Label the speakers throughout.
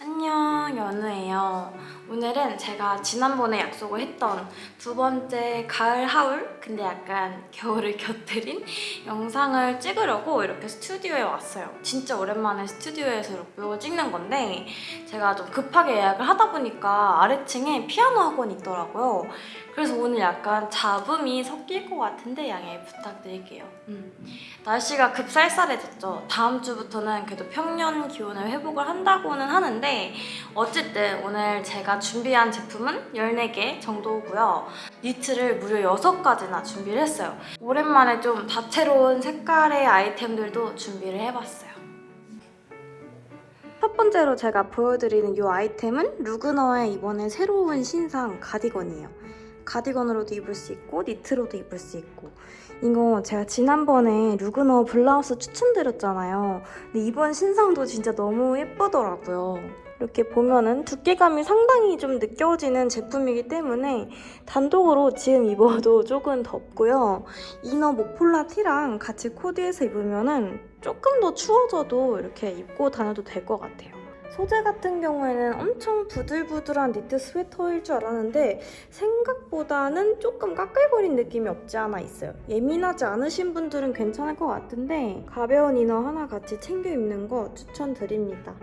Speaker 1: 안녕 연우예요 오늘은 제가 지난번에 약속을 했던 두 번째 가을 하울 근데 약간 겨울을 곁들인 영상을 찍으려고 이렇게 스튜디오에 왔어요. 진짜 오랜만에 스튜디오에서 이렇게 찍는 건데 제가 좀 급하게 예약을 하다 보니까 아래층에 피아노 학원이 있더라고요. 그래서 오늘 약간 잡음이 섞일 것 같은데 양해 부탁드릴게요. 음. 날씨가 급쌀쌀해졌죠. 다음 주부터는 그래도 평년 기온을 회복을 한다고는 하는데 어쨌든 오늘 제가 준비한 제품은 14개 정도고요. 니트를 무려 6가지나 준비를 했어요. 오랜만에 좀 다채로운 색깔의 아이템들도 준비를 해봤어요. 첫 번째로 제가 보여드리는 이 아이템은 루그너의 이번에 새로운 신상 가디건이에요. 가디건으로도 입을 수 있고 니트로도 입을 수 있고 이거 제가 지난번에 루그너 블라우스 추천드렸잖아요. 근데 이번 신상도 진짜 너무 예쁘더라고요. 이렇게 보면은 두께감이 상당히 좀 느껴지는 제품이기 때문에 단독으로 지금 입어도 조금 덥고요. 이너 모폴라 티랑 같이 코디해서 입으면은 조금 더 추워져도 이렇게 입고 다녀도 될 것 같아요. 소재 같은 경우에는 엄청 부들부들한 니트 스웨터일 줄 알았는데 생각보다는 조금 까끌거린 느낌이 없지 않아 있어요. 예민하지 않으신 분들은 괜찮을 것 같은데 가벼운 이너 하나 같이 챙겨 입는 거 추천드립니다.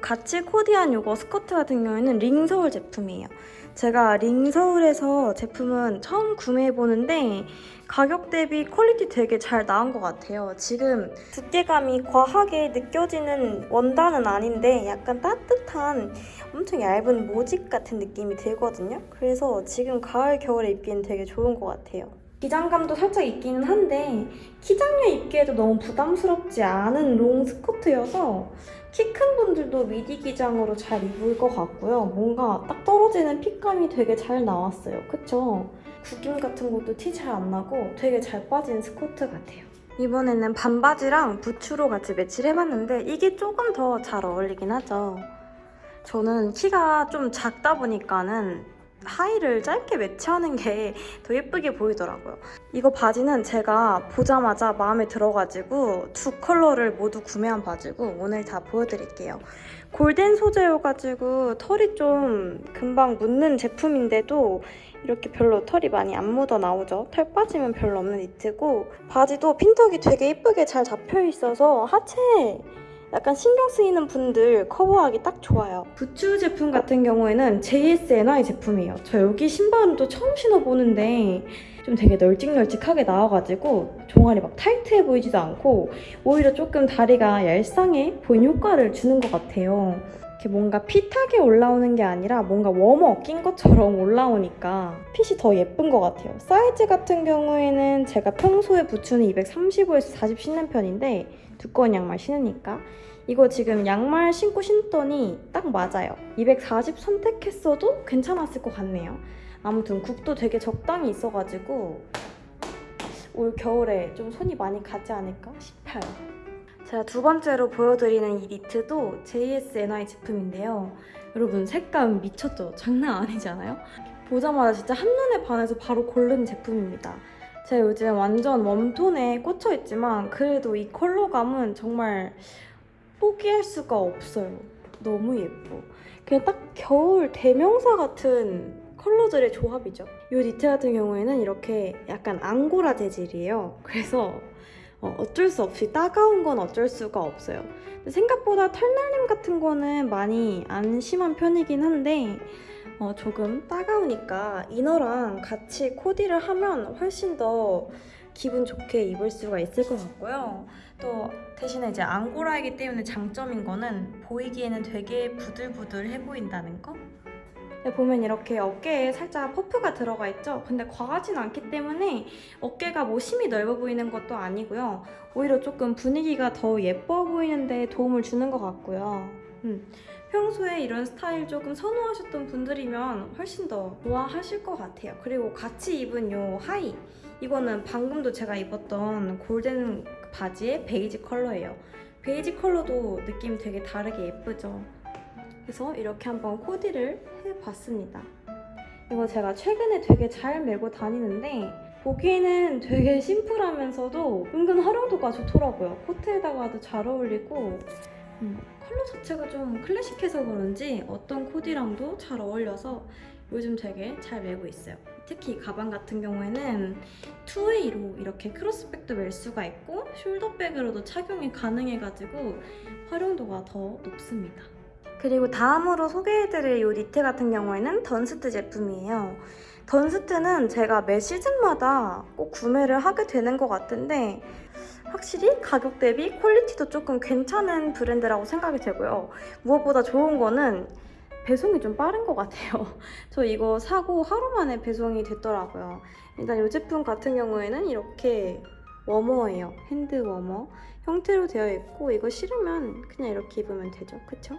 Speaker 1: 같이 코디한 이거 스커트 같은 경우에는 링서울 제품이에요. 제가 링서울에서 제품은 처음 구매해보는데 가격 대비 퀄리티 되게 잘 나온 것 같아요. 지금 두께감이 과하게 느껴지는 원단은 아닌데 약간 따뜻한 엄청 얇은 모직 같은 느낌이 들거든요. 그래서 지금 가을, 겨울에 입기엔 되게 좋은 것 같아요. 기장감도 살짝 있기는 한데 키작녀 입기에도 너무 부담스럽지 않은 롱 스커트여서 키 큰 분들도 미디 기장으로 잘 입을 것 같고요. 뭔가 딱 떨어지는 fit감이 되게 잘 나왔어요. 그쵸? 구김 같은 것도 티 잘 안 나고 되게 잘 빠진 스커트 같아요. 이번에는 반바지랑 부츠로 같이 매치를 해봤는데 이게 조금 더 잘 어울리긴 하죠. 저는 키가 좀 작다 보니까는 하의를 짧게 매치하는 게 더 예쁘게 보이더라고요. 이거 바지는 제가 보자마자 마음에 들어가지고 두 컬러를 모두 구매한 바지고 오늘 다 보여드릴게요. 골덴 소재여가지고 털이 좀 금방 묻는 제품인데도 이렇게 별로 털이 많이 안 묻어 나오죠. 털 빠지면 별로 없는 니트고 바지도 핀턱이 되게 예쁘게 잘 잡혀 있어서 하체에 약간 신경 쓰이는 분들 커버하기 딱 좋아요. 부츠 제품 같은 경우에는 JSNI 제품이에요. 저 여기 신발은 또 처음 신어보는데 좀 되게 널찍널찍하게 나와가지고 종아리 막 타이트해 보이지도 않고 오히려 조금 다리가 얄쌍해 보이는 효과를 주는 것 같아요. 이렇게 뭔가 핏하게 올라오는 게 아니라 뭔가 워머 낀 것처럼 올라오니까 핏이 더 예쁜 것 같아요. 사이즈 같은 경우에는 제가 평소에 부츠는 235에서 40 신는 편인데 두꺼운 양말 신으니까 이거 지금 양말 신고 신더니 딱 맞아요. 240 선택했어도 괜찮았을 것 같네요. 아무튼 굽도 되게 적당히 있어가지고 올 겨울에 좀 손이 많이 가지 않을까 싶어요. 제가 두 번째로 보여드리는 이 니트도 JSNI 제품인데요. 여러분 색감 미쳤죠? 장난 아니잖아요? 보자마자 진짜 한눈에 반해서 바로 고른 제품입니다. 제가 요즘 완전 웜톤에 꽂혀있지만 그래도 이 컬러감은 정말 포기할 수가 없어요. 너무 예뻐. 그냥 딱 겨울 대명사 같은 컬러들의 조합이죠. 이 니트 같은 경우에는 이렇게 약간 앙고라 재질이에요. 그래서 어, 어쩔 수 없이 따가운 건 어쩔 수가 없어요. 생각보다 털날림 같은 거는 많이 안 심한 편이긴 한데 어, 조금 따가우니까 이너랑 같이 코디를 하면 훨씬 더 기분 좋게 입을 수가 있을 것 같고요. 또 대신에 이제 앙고라이기 때문에 장점인 거는 보이기에는 되게 부들부들해 보인다는 거? 보면 이렇게 어깨에 살짝 퍼프가 들어가 있죠? 근데 과하진 않기 때문에 어깨가 뭐 심히 넓어 보이는 것도 아니고요. 오히려 조금 분위기가 더 예뻐 보이는데 도움을 주는 것 같고요. 음. 평소에 이런 스타일 조금 선호하셨던 분들이면 훨씬 더 좋아하실 것 같아요. 그리고 같이 입은 이 하의 이거는 방금도 제가 입었던 골든 바지의 베이지 컬러예요. 베이지 컬러도 느낌 되게 다르게 예쁘죠? 그래서 이렇게 한번 코디를 해봤습니다. 이거 제가 최근에 되게 잘 메고 다니는데 보기에는 되게 심플하면서도 은근 활용도가 좋더라고요. 코트에다가도 잘 어울리고 음, 컬러 자체가 좀 클래식해서 그런지 어떤 코디랑도 잘 어울려서 요즘 되게 잘 메고 있어요. 특히 이 가방 같은 경우에는 two-way로 이렇게 크로스백도 멜 수가 있고 숄더백으로도 착용이 가능해가지고 활용도가 더 높습니다. 그리고 다음으로 소개해드릴 이 니트 같은 경우에는 던스트 제품이에요. 던스트는 제가 매 시즌마다 꼭 구매를 하게 되는 것 같은데 확실히 가격 대비 퀄리티도 조금 괜찮은 브랜드라고 생각이 되고요. 무엇보다 좋은 거는 배송이 좀 빠른 것 같아요. 저 이거 사고 하루 만에 배송이 됐더라고요. 일단 이 제품 같은 경우에는 이렇게 워머예요. hand warmer 형태로 되어 있고 이거 싫으면 그냥 이렇게 입으면 되죠. 그쵸?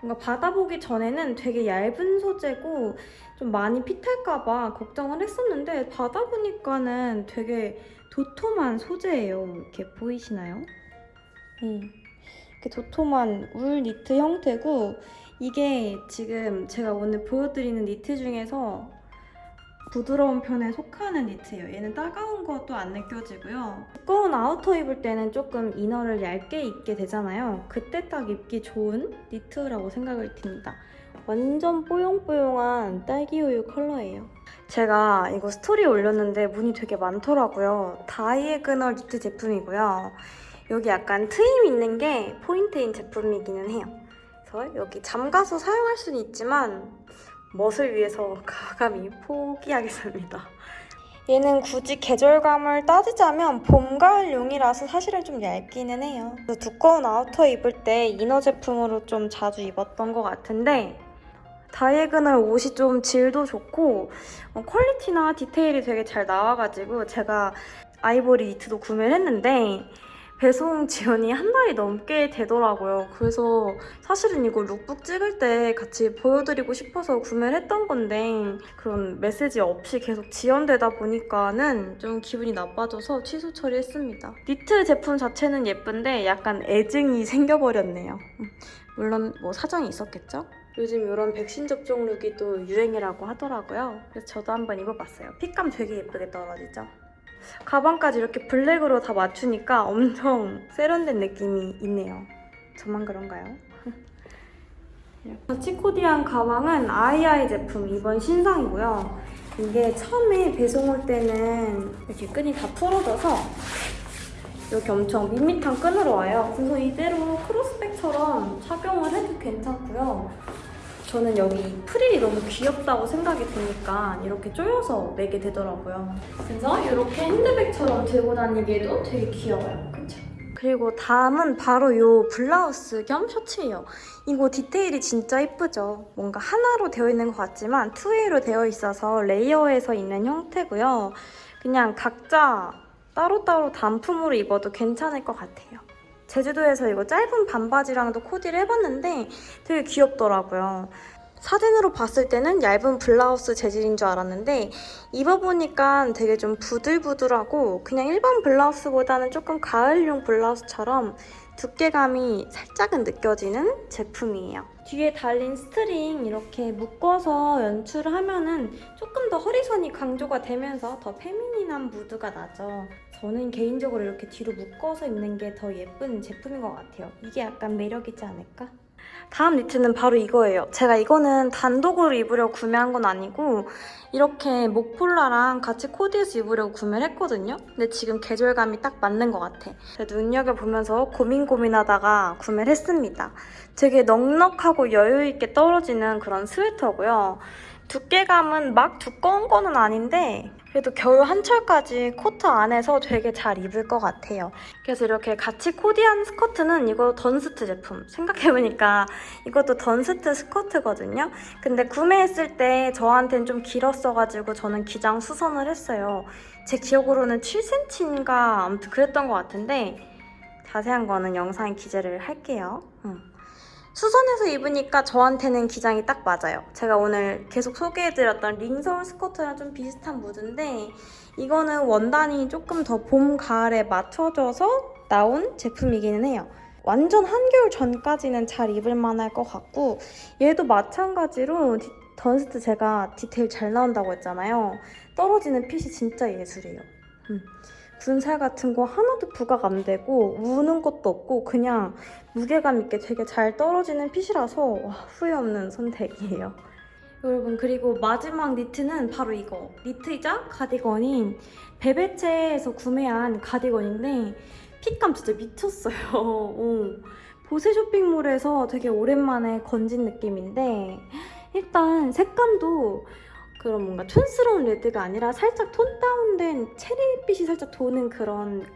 Speaker 1: 뭔가 받아보기 전에는 되게 얇은 소재고 좀 많이 fit할까봐 걱정을 했었는데 받아보니까는 되게 도톰한 소재예요. 이렇게 보이시나요? 음, 이렇게 도톰한 울 니트 형태고 이게 지금 제가 오늘 보여드리는 니트 중에서 부드러운 편에 속하는 니트예요. 얘는 따가운 것도 안 느껴지고요. 두꺼운 아우터 입을 때는 조금 이너를 얇게 입게 되잖아요. 그때 딱 입기 좋은 니트라고 생각을 듭니다. 완전 뽀용뽀용한 딸기우유 컬러예요. 제가 이거 스토리에 올렸는데 문의 되게 많더라고요. 다이애그널 니트 제품이고요. 여기 약간 트임 있는 게 포인트인 제품이기는 해요. 그래서 여기 잠가서 사용할 수는 있지만 멋을 위해서 과감히 포기하겠습니다. 얘는 굳이 계절감을 따지자면 봄, 가을용이라서 사실은 좀 얇기는 해요. 두꺼운 아우터 입을 때 이너 제품으로 좀 자주 입었던 것 같은데 다이애그널 옷이 좀 질도 좋고 어, 퀄리티나 디테일이 되게 잘 나와가지고 제가 아이보리 니트도 구매를 했는데 배송 지연이 한 달이 넘게 되더라고요. 그래서 사실은 이거 룩북 찍을 때 같이 보여드리고 싶어서 구매를 했던 건데 그런 메시지 없이 계속 지연되다 보니까는 좀 기분이 나빠져서 취소 처리했습니다. 니트 제품 자체는 예쁜데 약간 애증이 생겨버렸네요. 음, 물론 뭐 사정이 있었겠죠? 요즘 이런 백신 접종 룩이 또 유행이라고 하더라고요. 그래서 저도 한번 입어봤어요. 핏감 되게 예쁘게 떨어지죠? 가방까지 이렇게 블랙으로 다 맞추니까 엄청 세련된 느낌이 있네요. 저만 그런가요? 코디한 가방은 아이아이 제품 이번 신상이고요. 이게 처음에 배송 올 때는 이렇게 끈이 다 풀어져서 이렇게 엄청 밋밋한 끈으로 와요. 그래서 이대로 크로스백처럼 착용을 해도 괜찮고요. 저는 여기 프릴이 너무 귀엽다고 생각이 드니까 이렇게 조여서 매게 되더라고요. 그래서 이렇게 핸드백처럼 들고 다니기에도 되게 귀여워요. 그쵸? 그리고 다음은 바로 이 블라우스 겸 셔츠예요. 이거 디테일이 진짜 예쁘죠? 뭔가 하나로 되어 있는 것 같지만 투웨이로 되어 있어서 레이어해서 입는 형태고요. 그냥 각자 따로따로 단품으로 입어도 괜찮을 것 같아요. 제주도에서 이거 짧은 반바지랑도 코디를 해봤는데 되게 귀엽더라고요. 사진으로 봤을 때는 얇은 블라우스 재질인 줄 알았는데 입어보니까 되게 좀 부들부들하고 그냥 일반 블라우스보다는 조금 가을용 블라우스처럼 두께감이 살짝은 느껴지는 제품이에요. 뒤에 달린 스트링 이렇게 묶어서 연출을 하면은 조금 더 허리선이 강조가 되면서 더 페미닌한 무드가 나죠. 저는 개인적으로 이렇게 뒤로 묶어서 입는 게 더 예쁜 제품인 것 같아요. 이게 약간 매력이지 않을까? 다음 니트는 바로 이거예요. 제가 이거는 단독으로 입으려고 구매한 건 아니고 이렇게 목폴라랑 같이 코디해서 입으려고 구매를 했거든요. 근데 지금 계절감이 딱 맞는 것 같아. 눈여겨보면서 고민 고민하다가 구매를 했습니다. 되게 넉넉하고 여유있게 떨어지는 그런 스웨터고요. 두께감은 막 두꺼운 거는 아닌데 그래도 겨울 한철까지 코트 안에서 되게 잘 입을 것 같아요. 그래서 이렇게 같이 코디한 스커트는 이거 던스트 제품. 생각해보니까 이것도 던스트 스커트거든요. 근데 구매했을 때 저한테는 좀 길었어가지고 저는 기장 수선을 했어요. 제 기억으로는 7cm인가 아무튼 그랬던 것 같은데 자세한 거는 영상에 기재를 할게요. 응. 수선해서 입으니까 저한테는 기장이 딱 맞아요. 제가 오늘 계속 소개해드렸던 링서울 스커트랑 좀 비슷한 무드인데 이거는 원단이 조금 더 봄, 가을에 맞춰져서 나온 제품이기는 해요. 완전 한겨울 전까지는 잘 입을 만할 것 같고 얘도 마찬가지로 디, 던스트 제가 디테일 잘 나온다고 했잖아요. 떨어지는 핏이 진짜 예술이에요. 음. 분살 같은 거 하나도 부각 안 되고 우는 것도 없고 그냥 무게감 있게 되게 잘 떨어지는 핏이라서 와, 후회 없는 선택이에요. 여러분 그리고 마지막 니트는 바로 이거 니트이자 가디건인 베베체에서 구매한 가디건인데 핏감 진짜 미쳤어요. 어. 보세 쇼핑몰에서 되게 오랜만에 건진 느낌인데 일단 색감도 그런 뭔가 촌스러운 레드가 아니라 살짝 톤 다운된 체리빛이 살짝 도는 그런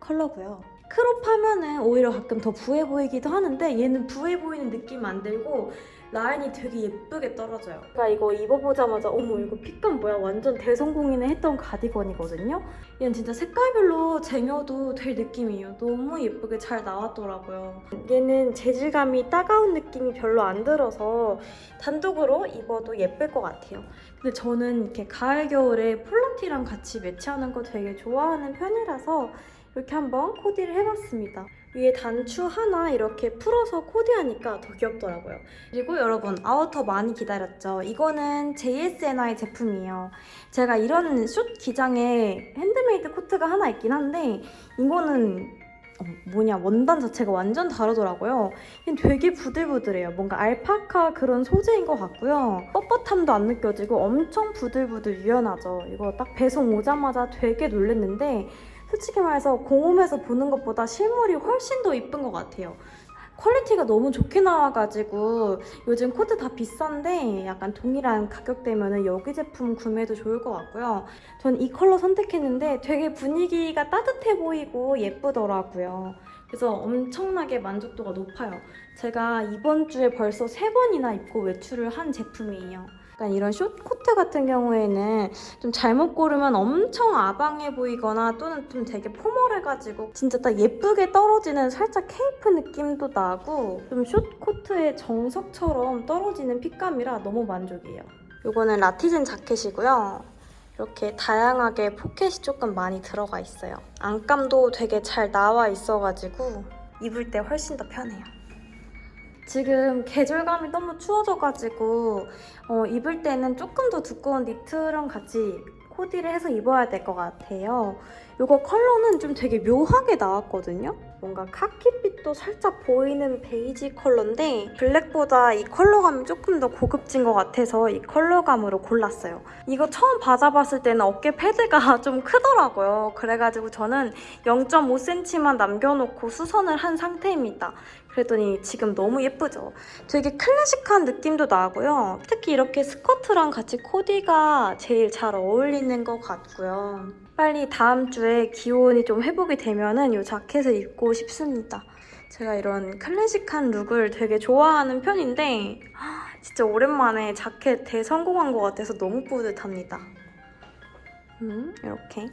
Speaker 1: 컬러고요. 크롭 하면은 오히려 가끔 더 부해 보이기도 하는데 얘는 부해 보이는 느낌 안 들고 라인이 되게 예쁘게 떨어져요. 제가 이거 입어보자마자 어머 이거 핏감 뭐야 완전 대성공이네 했던 가디건이거든요. 얘는 진짜 색깔별로 쟁여도 될 느낌이에요. 너무 예쁘게 잘 나왔더라고요. 얘는 재질감이 따가운 느낌이 별로 안 들어서 단독으로 입어도 예쁠 것 같아요. 근데 저는 이렇게 가을 겨울에 폴라티랑 같이 매치하는 거 되게 좋아하는 편이라서 이렇게 한번 코디를 해봤습니다. 위에 단추 하나 이렇게 풀어서 코디하니까 더 귀엽더라고요. 그리고 여러분 아우터 많이 기다렸죠? 이거는 JSNI 제품이에요. 제가 이런 숏 기장에 핸드메이드 코트가 하나 있긴 한데 이거는 어, 뭐냐 원단 자체가 완전 다르더라고요. 되게 부들부들해요. 뭔가 알파카 그런 소재인 것 같고요. 뻣뻣함도 안 느껴지고 엄청 부들부들 유연하죠. 이거 딱 배송 오자마자 되게 놀랬는데 솔직히 말해서 공홈에서 보는 것보다 실물이 훨씬 더 이쁜 것 같아요. 퀄리티가 너무 좋게 나와가지고 요즘 코트 다 비싼데 약간 동일한 가격대면 여기 제품 구매도 좋을 것 같고요. 전 이 컬러 선택했는데 되게 분위기가 따뜻해 보이고 예쁘더라고요. 그래서 엄청나게 만족도가 높아요. 제가 이번 주에 벌써 세 번이나 입고 외출을 한 제품이에요. 약간 이런 숏 코트 같은 경우에는 좀 잘못 고르면 엄청 아방해 보이거나 또는 좀 되게 포멀해가지고 진짜 딱 예쁘게 떨어지는 살짝 케이프 느낌도 나고 좀 숏 코트의 정석처럼 떨어지는 핏감이라 너무 만족이에요. 이거는 라티즌 자켓이고요. 이렇게 다양하게 포켓이 조금 많이 들어가 있어요. 안감도 되게 잘 나와 있어가지고 입을 때 훨씬 더 편해요. 지금 계절감이 너무 추워져가지고 어, 입을 때는 조금 더 두꺼운 니트랑 같이 코디를 해서 입어야 될 것 같아요. 이거 컬러는 좀 되게 묘하게 나왔거든요. 뭔가 카키빛도 살짝 보이는 베이지 컬러인데 블랙보다 이 컬러감이 조금 더 고급진 것 같아서 이 컬러감으로 골랐어요. 이거 처음 받아봤을 때는 어깨 패드가 좀 크더라고요. 그래가지고 저는 0.5cm만 남겨놓고 수선을 한 상태입니다. 그랬더니 지금 너무 예쁘죠? 되게 클래식한 느낌도 나고요. 특히 이렇게 스커트랑 같이 코디가 제일 잘 어울리는 것 같고요. 빨리 다음 주에 기온이 좀 회복이 되면은 이 자켓을 입고 싶습니다. 제가 이런 클래식한 룩을 되게 좋아하는 편인데 진짜 오랜만에 자켓 대성공한 것 같아서 너무 뿌듯합니다. 음, 이렇게